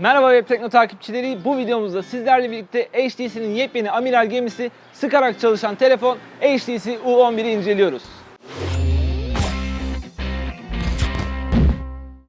Merhaba Web Tekno takipçileri. Bu videomuzda sizlerle birlikte HTC'nin yepyeni amiral gemisi sıkarak çalışan telefon HTC U11'i inceliyoruz.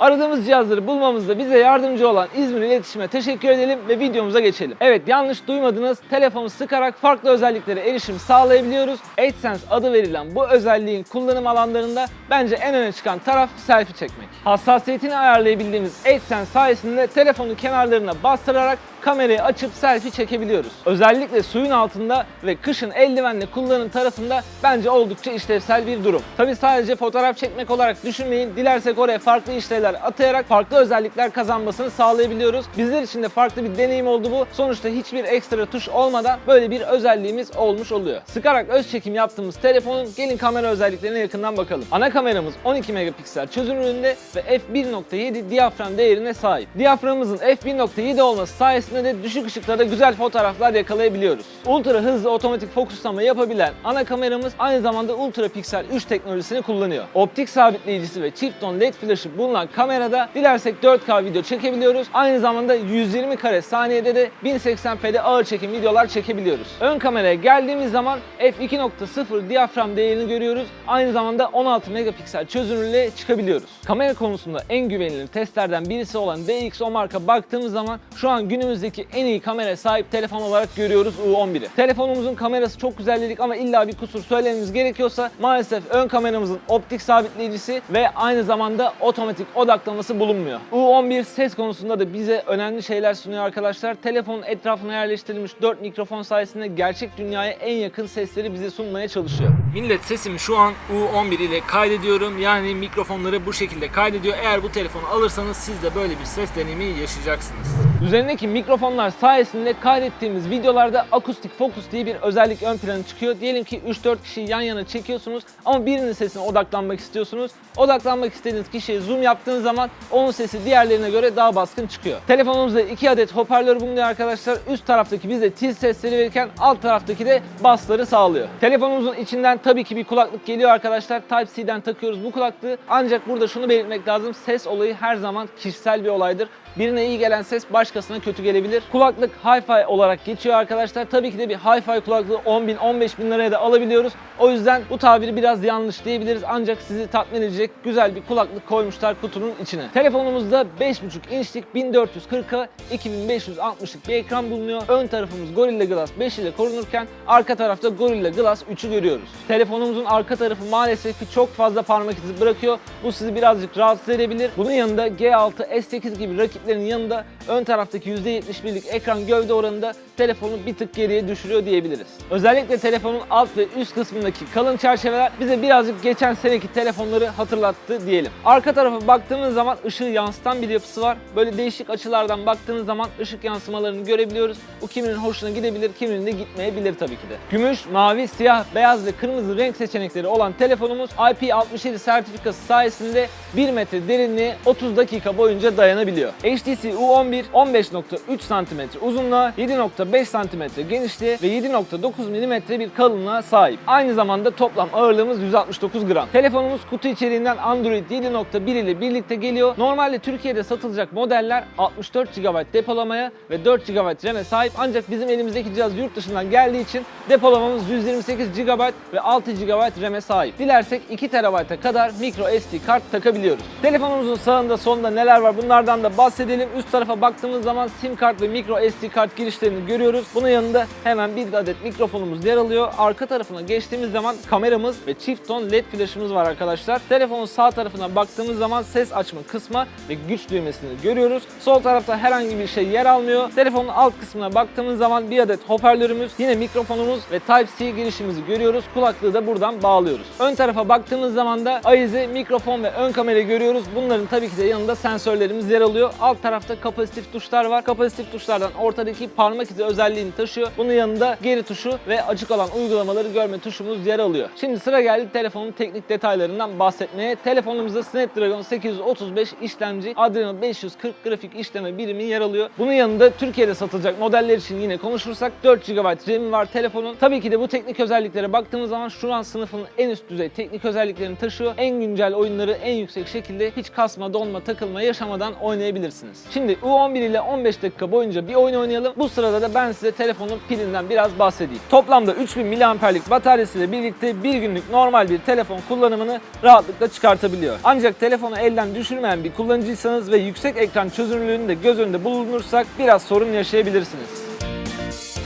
Aradığımız cihazları bulmamızda bize yardımcı olan İzmir İletişim'e teşekkür edelim ve videomuza geçelim. Evet yanlış duymadınız. Telefonu sıkarak farklı özelliklere erişim sağlayabiliyoruz. AdSense adı verilen bu özelliğin kullanım alanlarında bence en öne çıkan taraf selfie çekmek. Hassasiyetini ayarlayabildiğimiz AdSense sayesinde telefonu kenarlarına bastırarak kamerayı açıp selfie çekebiliyoruz. Özellikle suyun altında ve kışın eldivenle kullanım tarafında bence oldukça işlevsel bir durum. Tabi sadece fotoğraf çekmek olarak düşünmeyin. Dilersek oraya farklı işlevler atayarak farklı özellikler kazanmasını sağlayabiliyoruz. Bizler için de farklı bir deneyim oldu bu. Sonuçta hiçbir ekstra tuş olmadan böyle bir özelliğimiz olmuş oluyor. Sıkarak öz çekim yaptığımız telefonun gelin kamera özelliklerine yakından bakalım. Ana kameramız 12 megapiksel çözünürlüğünde ve f1.7 diyafram değerine sahip. Diyaframımızın f1.7 olması sayesinde de düşük ışıklarda güzel fotoğraflar yakalayabiliyoruz. Ultra hızlı otomatik fokuslama yapabilen ana kameramız aynı zamanda ultra piksel 3 teknolojisini kullanıyor. Optik sabitleyicisi ve çift ton led flaşı bulunan kamerada dilersek 4K video çekebiliyoruz. Aynı zamanda 120 kare saniyede de 1080p'de ağır çekim videolar çekebiliyoruz. Ön kameraya geldiğimiz zaman f2.0 diyafram değerini görüyoruz. Aynı zamanda 16 megapiksel çözünürlüğe çıkabiliyoruz. Kamera konusunda en güvenilir testlerden birisi olan DxO marka baktığımız zaman şu an günümüzdeki en iyi kamera sahip telefon olarak görüyoruz U11'i. Telefonumuzun kamerası çok güzel dedik ama illa bir kusur söylememiz gerekiyorsa maalesef ön kameramızın optik sabitleyicisi ve aynı zamanda otomatik odaklaması bulunmuyor. U11 ses konusunda da bize önemli şeyler sunuyor arkadaşlar. Telefonun etrafına yerleştirilmiş 4 mikrofon sayesinde gerçek dünyaya en yakın sesleri bize sunmaya çalışıyor. Millet sesimi şu an U11 ile kaydediyorum. Yani mikrofonları bu şekilde kaydediyor. Eğer bu telefonu alırsanız siz de böyle bir ses deneyimi yaşayacaksınız. Üzerindeki mikrofonlar sayesinde kaydettiğimiz videolarda akustik fokus diye bir özellik ön plana çıkıyor. Diyelim ki 3-4 kişiyi yan yana çekiyorsunuz ama birinin sesine odaklanmak istiyorsunuz. Odaklanmak istediğiniz kişiye zoom yaptığınız zaman onun sesi diğerlerine göre daha baskın çıkıyor. Telefonumuzda 2 adet hoparlör bulunuyor arkadaşlar. Üst taraftaki bize tiz sesleri verirken alt taraftaki de bassları sağlıyor. Telefonumuzun içinden tabii ki bir kulaklık geliyor arkadaşlar. Type-C'den takıyoruz bu kulaklığı. Ancak burada şunu belirtmek lazım. Ses olayı her zaman kişisel bir olaydır. Birine iyi gelen ses başkasına kötü gelebilir. Kulaklık Hi-Fi olarak geçiyor arkadaşlar. Tabii ki de bir Hi-Fi kulaklığı 10 bin 15 bin liraya da alabiliyoruz. O yüzden bu tabiri biraz yanlış diyebiliriz. Ancak sizi tatmin edecek güzel bir kulaklık koymuşlar kutunun içine. Telefonumuzda 5.5 inçlik 1440'a 2560'lık bir ekran bulunuyor. Ön tarafımız Gorilla Glass 5 ile korunurken arka tarafta Gorilla Glass 3'ü görüyoruz. Telefonumuzun arka tarafı maalesef ki çok fazla parmak izi bırakıyor. Bu sizi birazcık rahatsız edebilir. Bunun yanında G6, S8 gibi rakiplerin yanında ön taraftaki %71'lik ekran gövde oranında telefonu bir tık geriye düşürüyor diyebiliriz. Özellikle telefonun alt ve üst kısmındaki kalın çerçeveler bize birazcık geçen seneki telefonları hatırlattı diyelim. Arka tarafa baktığımız zaman ışığı yansıtan bir yapısı var. Böyle değişik açılardan baktığınız zaman ışık yansımalarını görebiliyoruz. Bu kiminin hoşuna gidebilir, kiminin de gitmeyebilir tabii ki de. Gümüş, mavi, siyah, beyaz ve kırmızı renk seçenekleri olan telefonumuz IP67 sertifikası sayesinde 1 metre derinliğe 30 dakika boyunca dayanabiliyor. HTC U11 15.3 cm uzunluğa, 7.5 cm genişliğe ve 7.9 mm bir kalınlığa sahip. Aynı zamanda toplam ağırlığımız 169 gram. Telefonumuz kutu içeriğinden Android 7.1 ile birlikte geliyor. Normalde Türkiye'de satılacak modeller 64 GB depolamaya ve 4 GB RAM'e sahip ancak bizim elimizdeki cihaz yurt dışından geldiği için depolamamız 128 GB ve 6 GB RAM'e sahip. Dilersek 2 TB'a kadar micro SD kart takabiliyoruz. Telefonumuzun sağında solunda neler var bunlardan da bahsedelim. Üst tarafa baktığımız zaman sim kart ve micro SD kart girişlerini görüyoruz. Bunun yanında hemen bir adet mikrofonumuz yer alıyor. Arka tarafına geçtiğimiz zaman kameramız ve çift ton led flaşımız var arkadaşlar. Telefonun sağ tarafına baktığımız zaman ses açma kısmı ve güç düğmesini görüyoruz. Sol tarafta herhangi bir şey yer almıyor. Telefonun alt kısmına baktığımız zaman bir adet hoparlörümüz, yine mikrofonumuz ve Type-C girişimizi görüyoruz. Kulaklığı da buradan bağlıyoruz. Ön tarafa baktığımız zaman da ayize, mikrofon ve ön kamerayı görüyoruz. Bunların tabii ki de yanında sensörlerimiz yer alıyor. Alt tarafta kapasitif tuşlar var. Kapasitif tuşlardan ortadaki parmak izi özelliğini taşıyor. Bunun yanında geri tuşu ve açık olan uygulamaları görme tuşumuz yer alıyor. Şimdi sıra geldi telefonun teknik detaylarından bahsetmeye. Telefonumuzda Snapdragon 535 işlemci Adreno 540 grafik işleme birimi yer alıyor. Bunun yanında Türkiye'de satılacak modeller için yine konuşursak 4 GB RAM'i var telefonun. Tabii ki de bu teknik özelliklere baktığımız zaman şu an sınıfının en üst düzey teknik özelliklerini taşıyor. En güncel oyunları en yüksek şekilde hiç kasma, donma, takılma yaşamadan oynayabilirsiniz. Şimdi U11 ile 15 dakika boyunca bir oyun oynayalım. Bu sırada da ben size telefonun pilinden biraz bahsedeyim. Toplamda 3000 mAh'lik bataryasıyla birlikte bir günlük normal bir telefon kullanımını rahatlıkla çıkartabiliyor. Ancak telefonu elden düşürmeyen bir kullanıcıysanız ve yüksek ekran çözünürlüğünü de göz önünde bulundurursak biraz sorun yaşayabilirsiniz.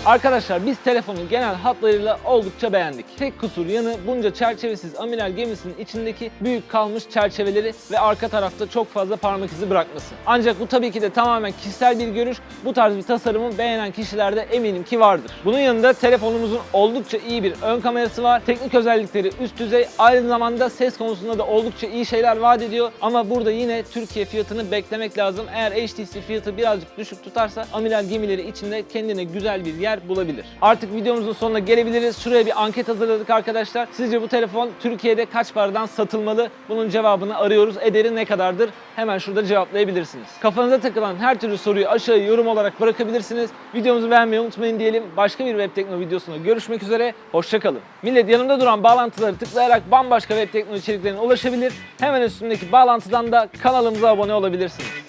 Arkadaşlar biz telefonu genel hatlarıyla oldukça beğendik. Tek kusur yanı bunca çerçevesiz amiral gemisinin içindeki büyük kalmış çerçeveleri ve arka tarafta çok fazla parmak izi bırakması. Ancak bu tabii ki de tamamen kişisel bir görüş. Bu tarz bir tasarımı beğenen kişilerde eminim ki vardır. Bunun yanında telefonumuzun oldukça iyi bir ön kamerası var. Teknik özellikleri üst düzey. Aynı zamanda ses konusunda da oldukça iyi şeyler vaat ediyor. Ama burada yine Türkiye fiyatını beklemek lazım. Eğer HTC fiyatı birazcık düşük tutarsa amiral gemileri içinde kendine güzel bir yer bulabilir. Artık videomuzun sonuna gelebiliriz. Şuraya bir anket hazırladık arkadaşlar. Sizce bu telefon Türkiye'de kaç paradan satılmalı? Bunun cevabını arıyoruz. Ederi ne kadardır? Hemen şurada cevaplayabilirsiniz. Kafanıza takılan her türlü soruyu aşağıya yorum olarak bırakabilirsiniz. Videomuzu beğenmeyi unutmayın diyelim. Başka bir web tekno videosunda görüşmek üzere. Hoşçakalın. Millet yanımda duran bağlantıları tıklayarak bambaşka web tekno içeriklerine ulaşabilir. Hemen üstündeki bağlantıdan da kanalımıza abone olabilirsiniz.